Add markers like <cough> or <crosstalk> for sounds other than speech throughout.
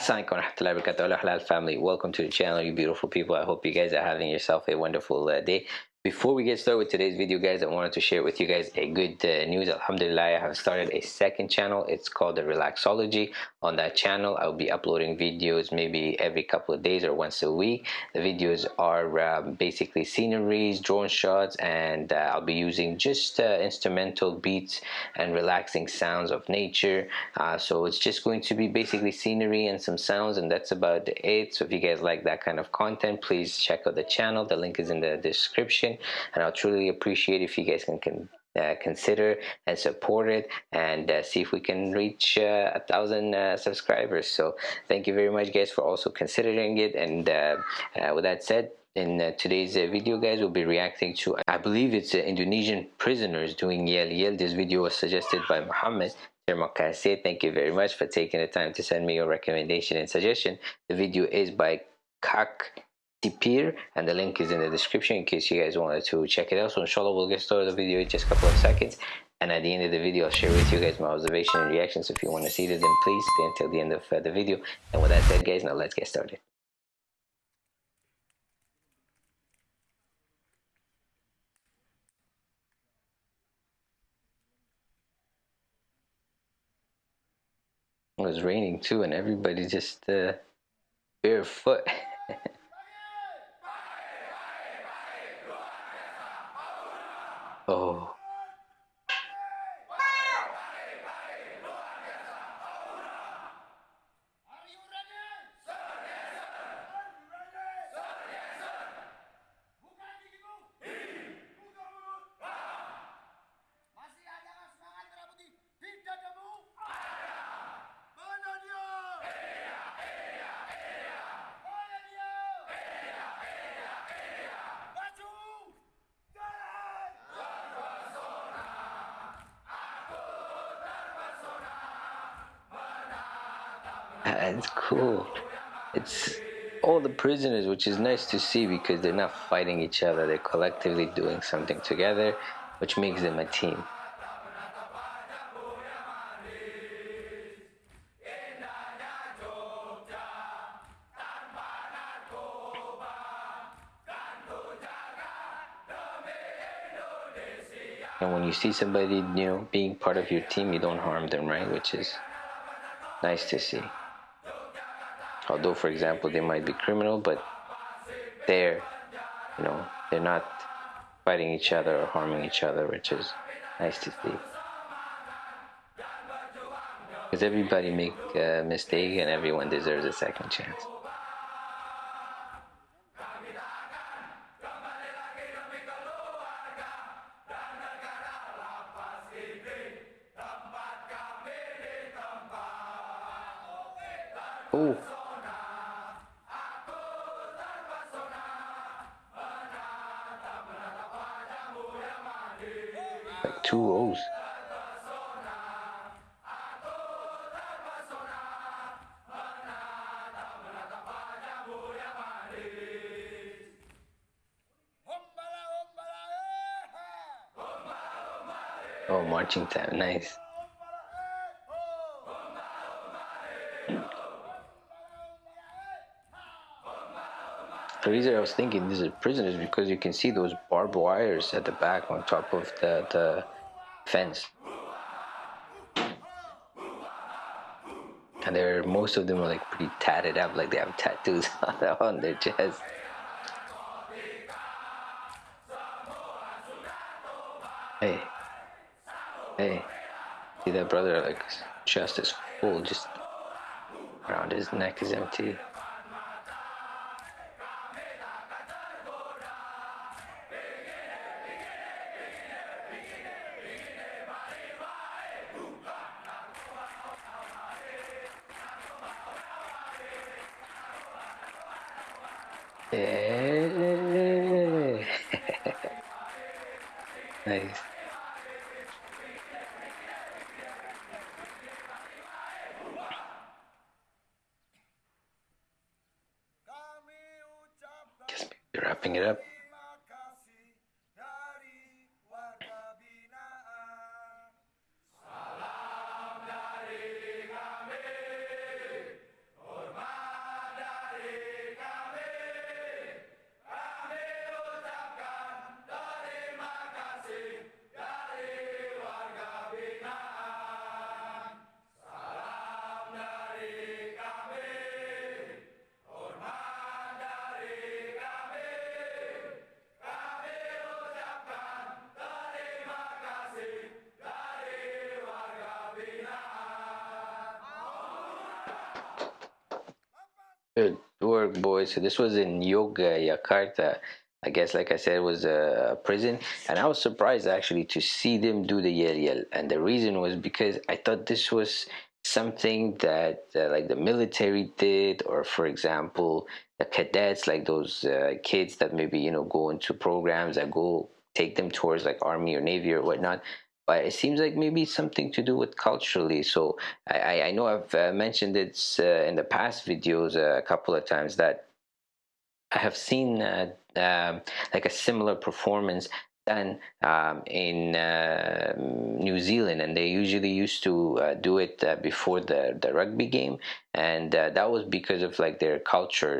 Assalamualaikum warahmatullahi wabarakatuh halal family. Welcome to the channel you beautiful people. I hope you guys are having yourself a wonderful uh, day before we get started with today's video guys I wanted to share with you guys a good uh, news. Alhamdulillah I have started a second channel. It's called the Relaxology. On that channel I'll be uploading videos maybe every couple of days or once a week. The videos are um, basically sceneries drone shots and uh, I'll be using just uh, instrumental beats and relaxing sounds of nature. Uh, so it's just going to be basically scenery and some sounds and that's about it. So if you guys like that kind of content please check out the channel. The link is in the description and I'll truly appreciate if you guys can, can uh, consider and support it and uh, see if we can reach uh, a thousand uh, subscribers. So thank you very much guys for also considering it. And uh, uh, with that said in today's video guys we'll be reacting to I believe it's Indonesian prisoners doing yell yell. This video was suggested by Muhammad Thank you very much for taking the time to send me your recommendation and suggestion. The video is by Kak Tipir and the link is in the description in case you guys wanted to check it out. So inshallah we'll get started the video in just a couple of seconds. And at the end of the video I'll share with you guys my observation and reactions. If you want to see it then please stay until the end of uh, the video. And with that said guys now let's get started. It was raining too and everybody just uh, barefoot <laughs> Uh, it's cool. It's all the prisoners, which is nice to see because they're not fighting each other. They're collectively doing something together, which makes them a team. And when you see somebody, you know, being part of your team, you don't harm them, right? Which is nice to see although for example they might be criminal but they're you know they're not fighting each other or harming each other which is nice to see because everybody make a mistake and everyone deserves a second chance Oh. Two. Oh, marching time, nice. The reason I was thinking these are prisoners because you can see those barbed wires at the back on top of the, the uh, fence. And they're most of them are like pretty tatted up, like they have tattoos <laughs> on their chest. Hey, hey, see that brother like chest is full, just around his neck is empty. Nice. Just wrapping it up. Work boys. so this was in Yogyakarta I guess like I said it was a prison. And I was surprised actually to see them do the yell yell and the reason was because I thought this was something that uh, like the military did. Or for example the cadets like those uh, kids that maybe you know go into programs that go take them towards like army or navy or whatnot but it seems like maybe something to do with culturally. So i i know i've uh, mentioned it uh, in the past videos uh, a couple of times that i have seen uh, um, like a similar performance done um, in uh, New Zealand, and they usually used to uh, do it before the the rugby game, and that was because of like their culture,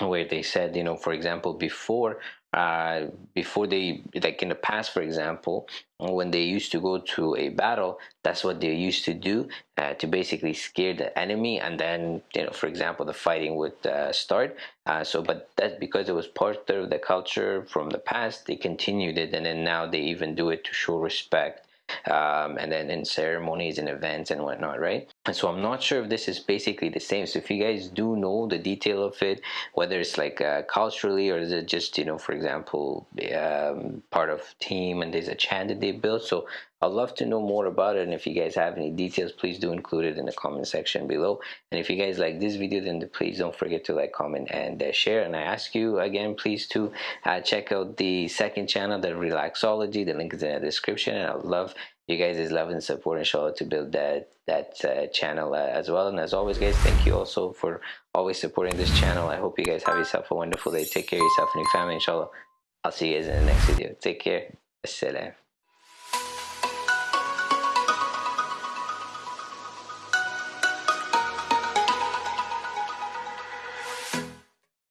where they said, you know, for example, before uh, before they like in the past for example when they used to go to a battle that's what they used to do uh, to basically scare the enemy and then you know for example the fighting would uh, start uh, so but that's because it was part of the culture from the past they continued it and then now they even do it to show respect um, and then in ceremonies and events and whatnot, right? So I'm not sure if this is basically the same. So if you guys do know the detail of it, whether it's like uh, culturally or is it just, you know, for example, um, part of team and there's a chant that they built. So I'd love to know more about it. And if you guys have any details, please do include it in the comment section below. And if you guys like this video, then please don't forget to like, comment, and uh, share. And I ask you again, please to uh, check out the second channel, the Relaxology. The link is in the description. And I love you guys' love and support inshallah to build that that uh, channel uh, as well. And as always guys thank you also for always supporting this channel. I hope you guys have yourself a wonderful day. Take care of yourself and your family inshallah. I'll see you guys in the next video. Take care. Assalam.